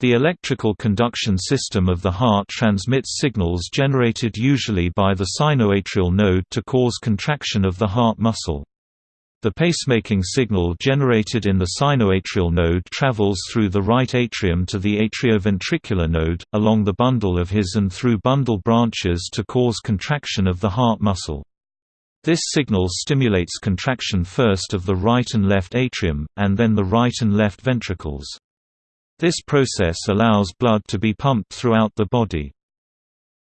The electrical conduction system of the heart transmits signals generated usually by the sinoatrial node to cause contraction of the heart muscle. The pacemaking signal generated in the sinoatrial node travels through the right atrium to the atrioventricular node, along the bundle of His and through bundle branches to cause contraction of the heart muscle. This signal stimulates contraction first of the right and left atrium, and then the right and left ventricles. This process allows blood to be pumped throughout the body.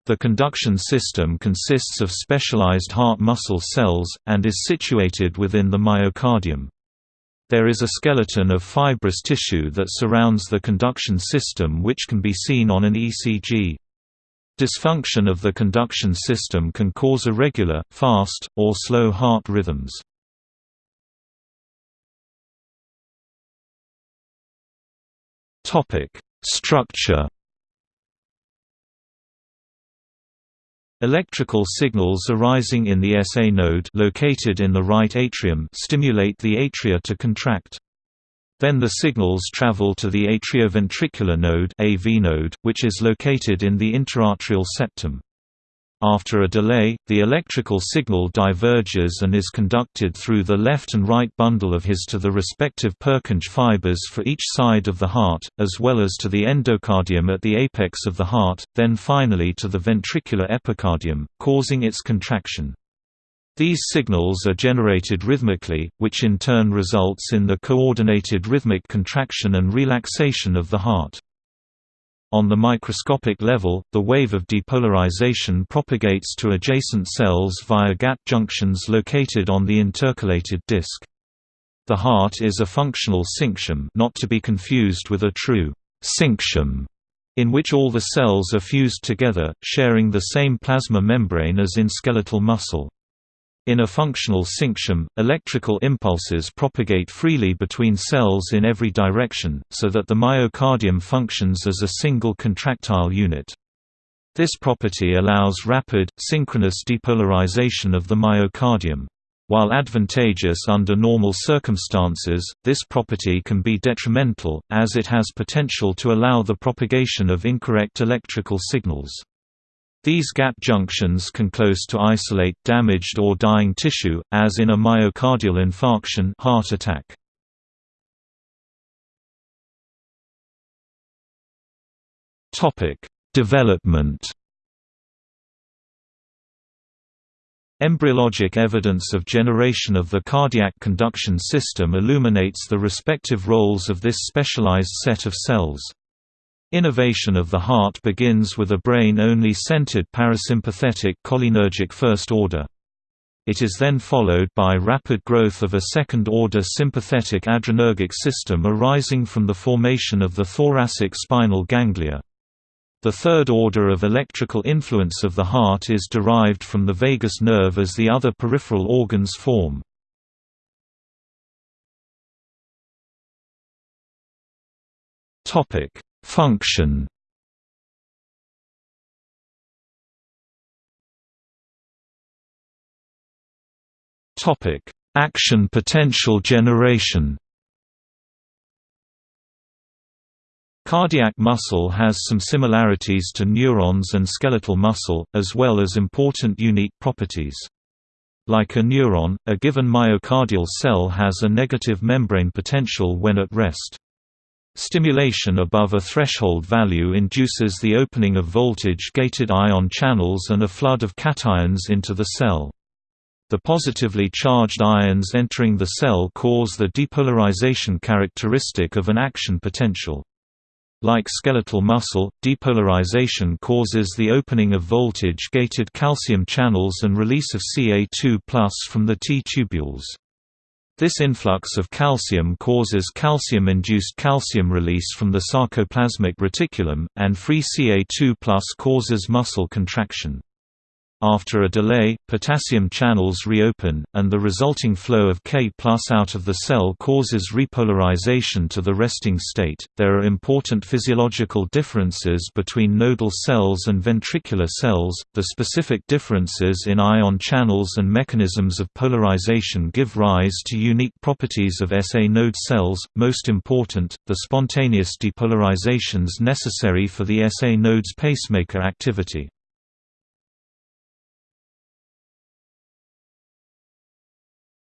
The conduction system consists of specialized heart muscle cells, and is situated within the myocardium. There is a skeleton of fibrous tissue that surrounds the conduction system which can be seen on an ECG. Dysfunction of the conduction system can cause irregular, fast, or slow heart rhythms. Topic: Structure. Electrical signals arising in the SA node located in the right atrium stimulate the atria to contract. Then the signals travel to the atrioventricular node AV node, which is located in the interatrial septum. After a delay, the electrical signal diverges and is conducted through the left and right bundle of His to the respective Purkinje fibers for each side of the heart, as well as to the endocardium at the apex of the heart, then finally to the ventricular epicardium, causing its contraction. These signals are generated rhythmically, which in turn results in the coordinated rhythmic contraction and relaxation of the heart. On the microscopic level, the wave of depolarization propagates to adjacent cells via gap junctions located on the intercalated disc. The heart is a functional syncytium not to be confused with a true syncytium, in which all the cells are fused together, sharing the same plasma membrane as in skeletal muscle. In a functional syncytium, electrical impulses propagate freely between cells in every direction, so that the myocardium functions as a single contractile unit. This property allows rapid, synchronous depolarization of the myocardium. While advantageous under normal circumstances, this property can be detrimental, as it has potential to allow the propagation of incorrect electrical signals. These gap junctions can close to isolate damaged or dying tissue, as in a myocardial infarction heart attack. Development Embryologic evidence of generation of the cardiac conduction system illuminates the respective roles of this specialized set of cells. Innervation of the heart begins with a brain-only centered parasympathetic cholinergic first order. It is then followed by rapid growth of a second-order sympathetic adrenergic system arising from the formation of the thoracic spinal ganglia. The third order of electrical influence of the heart is derived from the vagus nerve as the other peripheral organs form. Topic: Function Topic: Action potential generation. Cardiac muscle has some similarities to neurons and skeletal muscle, as well as important unique properties. Like a neuron, a given myocardial cell has a negative membrane potential when at rest. Stimulation above a threshold value induces the opening of voltage-gated ion channels and a flood of cations into the cell. The positively charged ions entering the cell cause the depolarization characteristic of an action potential. Like skeletal muscle, depolarization causes the opening of voltage-gated calcium channels and release of Ca2 from the T-tubules. This influx of calcium causes calcium-induced calcium release from the sarcoplasmic reticulum, and free Ca2 causes muscle contraction. After a delay, potassium channels reopen, and the resulting flow of K out of the cell causes repolarization to the resting state. There are important physiological differences between nodal cells and ventricular cells. The specific differences in ion channels and mechanisms of polarization give rise to unique properties of SA node cells, most important, the spontaneous depolarizations necessary for the SA node's pacemaker activity.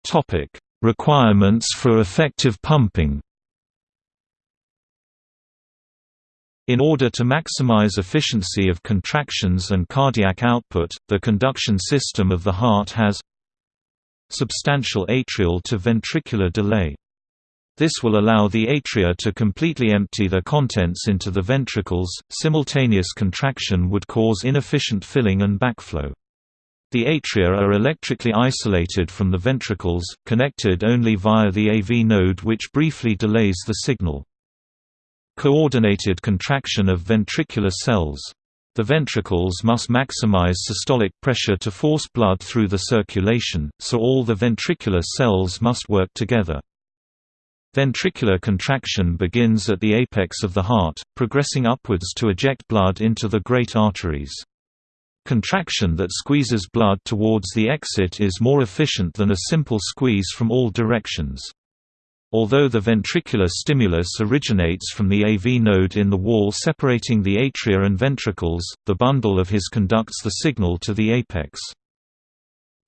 Topic: Requirements for effective pumping. In order to maximize efficiency of contractions and cardiac output, the conduction system of the heart has substantial atrial to ventricular delay. This will allow the atria to completely empty their contents into the ventricles. Simultaneous contraction would cause inefficient filling and backflow. The atria are electrically isolated from the ventricles, connected only via the AV node which briefly delays the signal. Coordinated contraction of ventricular cells. The ventricles must maximize systolic pressure to force blood through the circulation, so all the ventricular cells must work together. Ventricular contraction begins at the apex of the heart, progressing upwards to eject blood into the great arteries. Contraction that squeezes blood towards the exit is more efficient than a simple squeeze from all directions. Although the ventricular stimulus originates from the AV node in the wall separating the atria and ventricles, the bundle of His conducts the signal to the apex.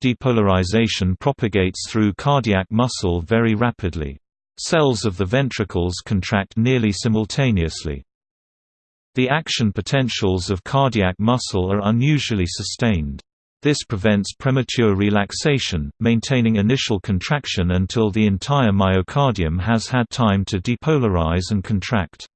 Depolarization propagates through cardiac muscle very rapidly. Cells of the ventricles contract nearly simultaneously. The action potentials of cardiac muscle are unusually sustained. This prevents premature relaxation, maintaining initial contraction until the entire myocardium has had time to depolarize and contract.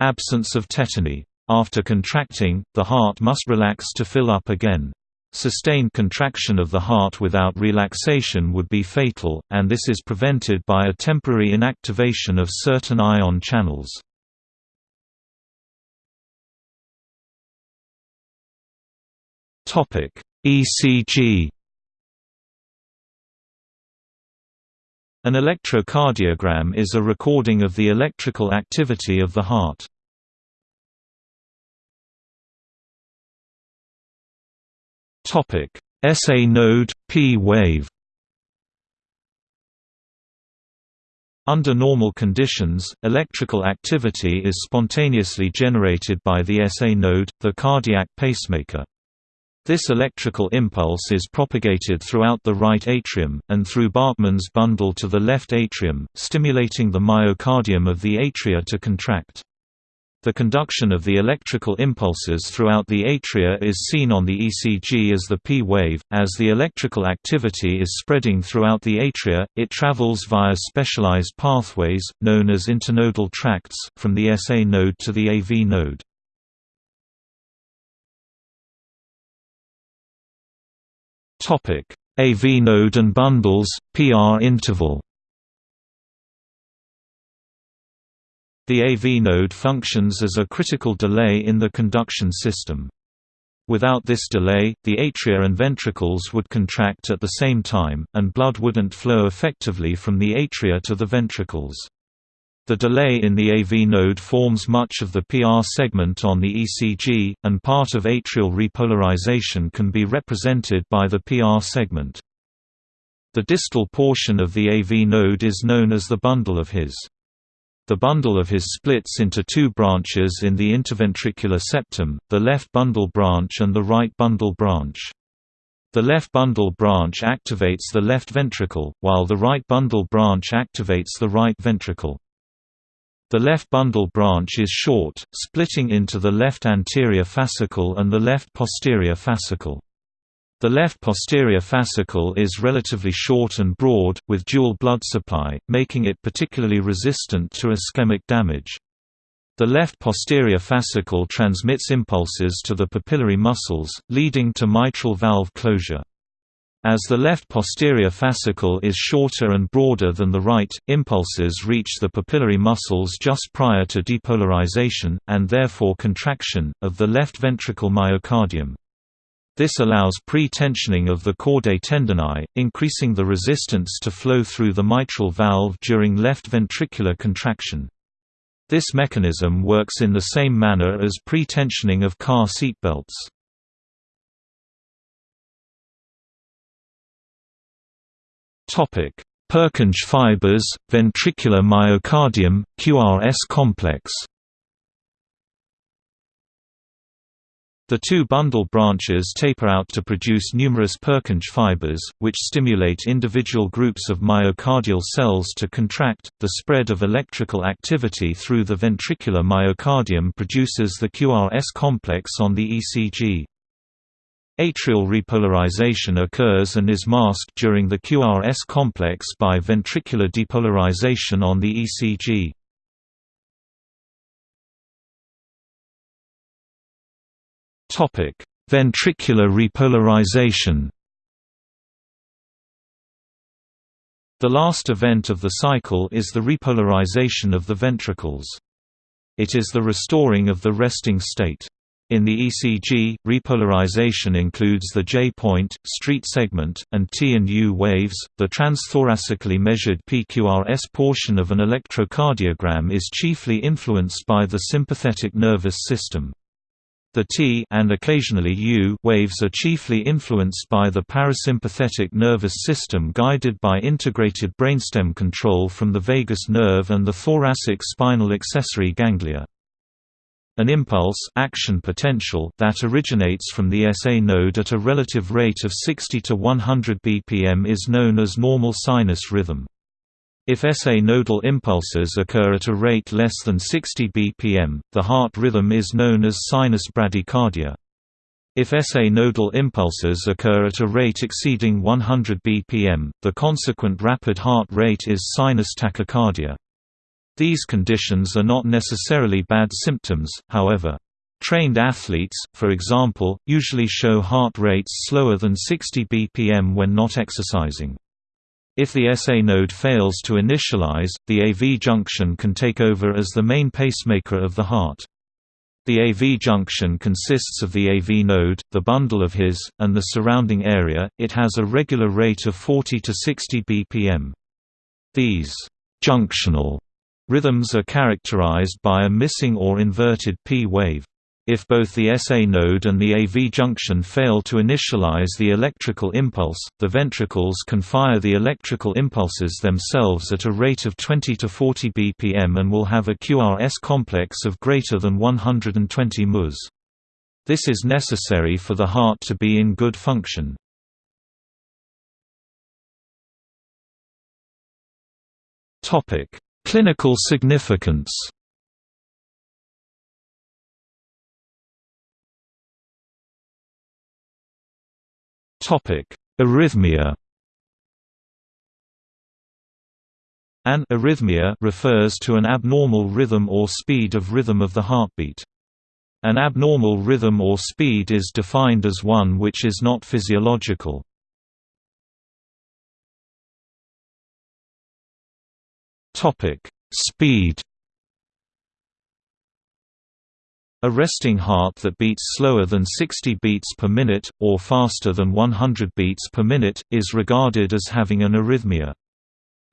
Absence of tetany. After contracting, the heart must relax to fill up again. Sustained contraction of the heart without relaxation would be fatal, and this is prevented by a temporary inactivation of certain ion channels. Topic: ECG. An electrocardiogram is a recording of the electrical activity of the heart. Topic: SA node P wave. Under normal conditions, electrical activity is spontaneously generated by the SA node, the cardiac pacemaker. This electrical impulse is propagated throughout the right atrium, and through Bachmann's bundle to the left atrium, stimulating the myocardium of the atria to contract. The conduction of the electrical impulses throughout the atria is seen on the ECG as the P wave. As the electrical activity is spreading throughout the atria, it travels via specialized pathways, known as internodal tracts, from the SA node to the AV node. AV node and bundles, PR interval. The AV node functions as a critical delay in the conduction system. Without this delay, the atria and ventricles would contract at the same time, and blood wouldn't flow effectively from the atria to the ventricles. The delay in the AV node forms much of the PR segment on the ECG, and part of atrial repolarization can be represented by the PR segment. The distal portion of the AV node is known as the bundle of His. The bundle of His splits into two branches in the interventricular septum, the left bundle branch and the right bundle branch. The left bundle branch activates the left ventricle, while the right bundle branch activates the right ventricle. The left bundle branch is short, splitting into the left anterior fascicle and the left posterior fascicle. The left posterior fascicle is relatively short and broad, with dual blood supply, making it particularly resistant to ischemic damage. The left posterior fascicle transmits impulses to the papillary muscles, leading to mitral valve closure. As the left posterior fascicle is shorter and broader than the right, impulses reach the papillary muscles just prior to depolarization, and therefore contraction, of the left ventricle myocardium. This allows pre-tensioning of the chordae tendineae, increasing the resistance to flow through the mitral valve during left ventricular contraction. This mechanism works in the same manner as pre-tensioning of car seatbelts. Purkinje fibers, ventricular myocardium, QRS complex The two bundle branches taper out to produce numerous Purkinje fibers, which stimulate individual groups of myocardial cells to contract. The spread of electrical activity through the ventricular myocardium produces the QRS complex on the ECG. Atrial repolarization occurs and is masked during the QRS complex by ventricular depolarization on the ECG. Topic: Ventricular repolarization. The last event of the cycle is the repolarization of the ventricles. It is the restoring of the resting state. In the ECG, repolarization includes the J-point, ST segment, and T and U waves. The transthoracically measured PQRS portion of an electrocardiogram is chiefly influenced by the sympathetic nervous system. The T and occasionally U waves are chiefly influenced by the parasympathetic nervous system guided by integrated brainstem control from the vagus nerve and the thoracic spinal accessory ganglia. An impulse action potential that originates from the SA node at a relative rate of 60 to 100 bpm is known as normal sinus rhythm. If SA nodal impulses occur at a rate less than 60 bpm, the heart rhythm is known as sinus bradycardia. If SA nodal impulses occur at a rate exceeding 100 bpm, the consequent rapid heart rate is sinus tachycardia. These conditions are not necessarily bad symptoms, however. Trained athletes, for example, usually show heart rates slower than 60 bpm when not exercising. If the SA node fails to initialize, the AV junction can take over as the main pacemaker of the heart. The AV junction consists of the AV node, the bundle of His, and the surrounding area. It has a regular rate of 40 to 60 bpm. These junctional rhythms are characterized by a missing or inverted P wave. If both the SA node and the AV junction fail to initialize the electrical impulse, the ventricles can fire the electrical impulses themselves at a rate of 20 to 40 bpm and will have a QRS complex of greater than 120 ms. This is necessary for the heart to be in good function. Clinical significance Arrhythmia An arrhythmia refers to an abnormal rhythm or speed of rhythm of the heartbeat. An abnormal rhythm or speed is defined as one which is not physiological. Speed A resting heart that beats slower than 60 beats per minute, or faster than 100 beats per minute, is regarded as having an arrhythmia.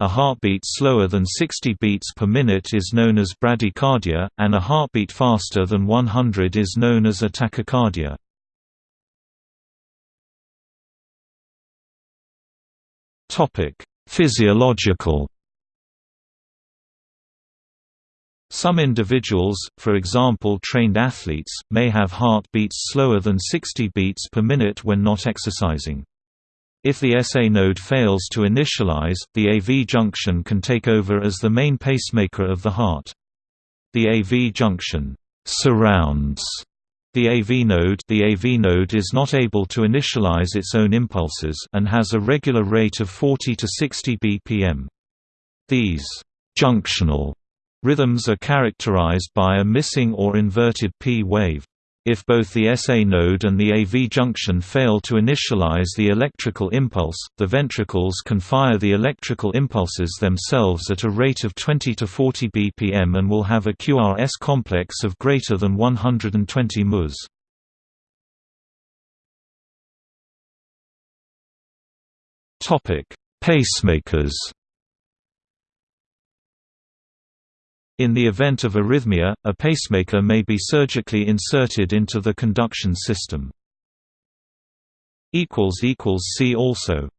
A heartbeat slower than 60 beats per minute is known as bradycardia, and a heartbeat faster than 100 is known as a tachycardia. Physiological Some individuals, for example trained athletes, may have heart beats slower than 60 beats per minute when not exercising. If the SA node fails to initialize, the AV junction can take over as the main pacemaker of the heart. The AV junction surrounds the AV node the AV node is not able to initialize its own impulses and has a regular rate of 40 to 60 bpm. These junctional Rhythms are characterized by a missing or inverted P wave. If both the SA node and the AV junction fail to initialize the electrical impulse, the ventricles can fire the electrical impulses themselves at a rate of 20 to 40 bpm and will have a QRS complex of greater than 120 ms. Pacemakers In the event of arrhythmia, a pacemaker may be surgically inserted into the conduction system. See also